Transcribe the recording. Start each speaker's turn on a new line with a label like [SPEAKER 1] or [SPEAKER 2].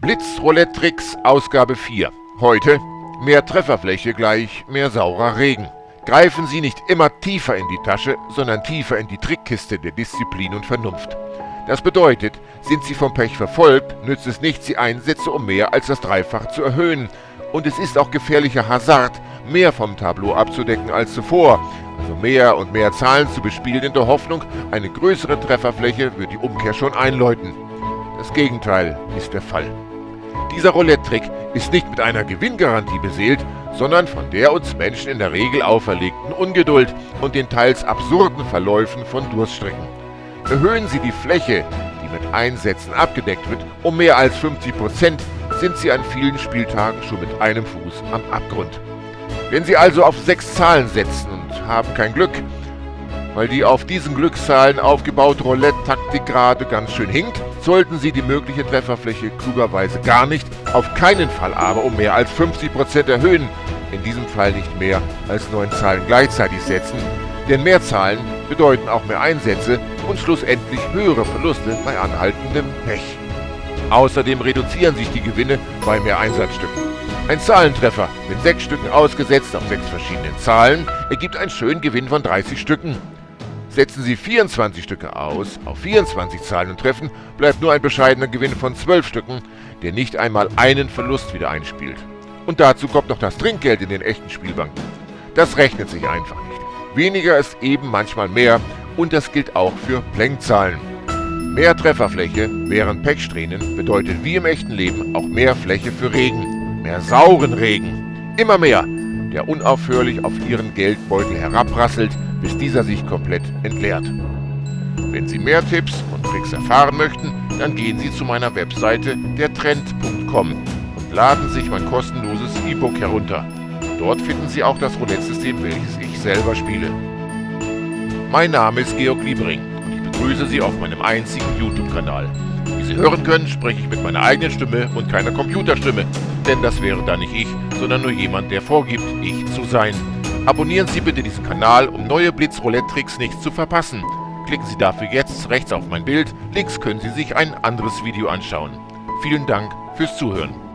[SPEAKER 1] Blitz-Roulette-Tricks Ausgabe 4. Heute mehr Trefferfläche gleich mehr saurer Regen. Greifen Sie nicht immer tiefer in die Tasche, sondern tiefer in die Trickkiste der Disziplin und Vernunft. Das bedeutet, sind Sie vom Pech verfolgt, nützt es nicht, Sie einsetze, um mehr als das Dreifache zu erhöhen. Und es ist auch gefährlicher Hazard, mehr vom Tableau abzudecken als zuvor, also mehr und mehr Zahlen zu bespielen in der Hoffnung, eine größere Trefferfläche wird die Umkehr schon einläuten. Das Gegenteil ist der Fall. Dieser Roulette-Trick ist nicht mit einer Gewinngarantie beseelt, sondern von der uns Menschen in der Regel auferlegten Ungeduld und den teils absurden Verläufen von Durststrecken. Erhöhen Sie die Fläche, die mit Einsätzen abgedeckt wird, um mehr als 50 Prozent, sind Sie an vielen Spieltagen schon mit einem Fuß am Abgrund. Wenn Sie also auf sechs Zahlen setzen und haben kein Glück, weil die auf diesen Glückszahlen aufgebaute Roulette-Taktik gerade ganz schön hinkt, sollten Sie die mögliche Trefferfläche klugerweise gar nicht, auf keinen Fall aber um mehr als 50% erhöhen, in diesem Fall nicht mehr als neun Zahlen gleichzeitig setzen, denn mehr Zahlen bedeuten auch mehr Einsätze und schlussendlich höhere Verluste bei anhaltendem Pech. Außerdem reduzieren sich die Gewinne bei mehr Einsatzstücken. Ein Zahlentreffer mit sechs Stücken ausgesetzt auf sechs verschiedenen Zahlen ergibt einen schönen Gewinn von 30 Stücken. Setzen Sie 24 Stücke aus auf 24 Zahlen und Treffen, bleibt nur ein bescheidener Gewinn von 12 Stücken, der nicht einmal einen Verlust wieder einspielt. Und dazu kommt noch das Trinkgeld in den echten Spielbanken. Das rechnet sich einfach nicht. Weniger ist eben manchmal mehr und das gilt auch für Plenkzahlen. Mehr Trefferfläche während Pechsträhnen bedeutet wie im echten Leben auch mehr Fläche für Regen. Mehr sauren Regen. Immer mehr, der unaufhörlich auf Ihren Geldbeutel herabrasselt, bis dieser sich komplett entleert. Wenn Sie mehr Tipps und Tricks erfahren möchten, dann gehen Sie zu meiner Webseite dertrend.com und laden sich mein kostenloses E-Book herunter. Dort finden Sie auch das Roulette-System, welches ich selber spiele. Mein Name ist Georg Liebring und ich begrüße Sie auf meinem einzigen YouTube-Kanal. Wie Sie hören können, spreche ich mit meiner eigenen Stimme und keiner Computerstimme, denn das wäre dann nicht ich, sondern nur jemand, der vorgibt, ich zu sein. Abonnieren Sie bitte diesen Kanal, um neue Blitz-Roulette-Tricks nicht zu verpassen. Klicken Sie dafür jetzt rechts auf mein Bild, links können Sie sich ein anderes Video anschauen. Vielen Dank fürs Zuhören.